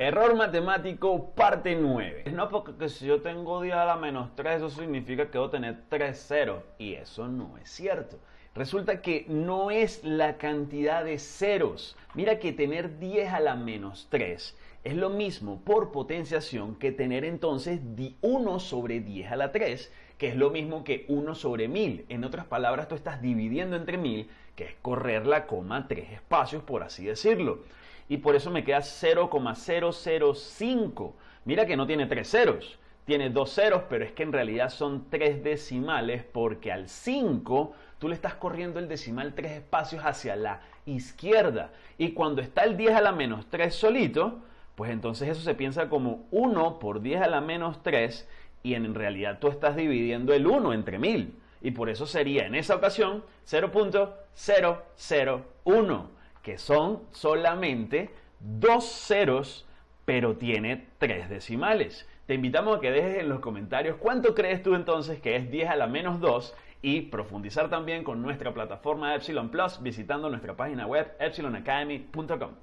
Error matemático parte 9. No porque si yo tengo 10 a la menos 3, eso significa que debo tener 3 ceros. Y eso no es cierto. Resulta que no es la cantidad de ceros. Mira que tener 10 a la menos 3 es lo mismo por potenciación que tener entonces 1 sobre 10 a la 3, que es lo mismo que 1 sobre 1000. En otras palabras, tú estás dividiendo entre 1000, que es correr la coma tres espacios, por así decirlo y por eso me queda 0,005. Mira que no tiene tres ceros, tiene dos ceros, pero es que en realidad son tres decimales porque al 5 tú le estás corriendo el decimal tres espacios hacia la izquierda. Y cuando está el 10 a la menos 3 solito, pues entonces eso se piensa como 1 por 10 a la menos 3 y en realidad tú estás dividiendo el 1 entre 1000. Y por eso sería en esa ocasión 0.001 que son solamente dos ceros, pero tiene tres decimales. Te invitamos a que dejes en los comentarios cuánto crees tú entonces que es 10 a la menos 2 y profundizar también con nuestra plataforma Epsilon Plus visitando nuestra página web epsilonacademy.com.